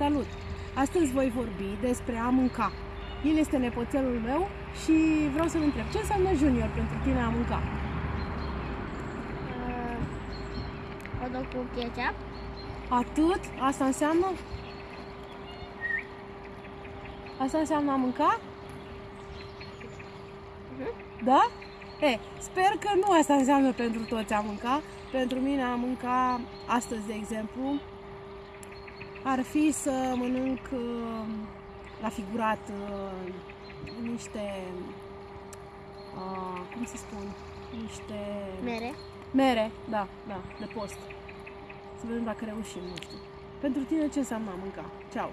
Salut! Astăzi voi vorbi despre a mânca. El este nepoțelul meu și vreau să-l întreb ce înseamnă junior pentru tine a mânca? Uh, hot cu ketchup. Atât? Asta înseamnă? Asta înseamnă a mânca? Mhm. Da? E, sper că nu asta înseamnă pentru toți a mânca. Pentru mine a mânca astăzi, de exemplu, ar fi să mănânc uh, la figurat uh, niște, uh, cum să spun, niște Mere. mere, da, da, de post. Să vedem dacă reușim, nu știu. Pentru tine ce înseamnă a mânca? Ceau!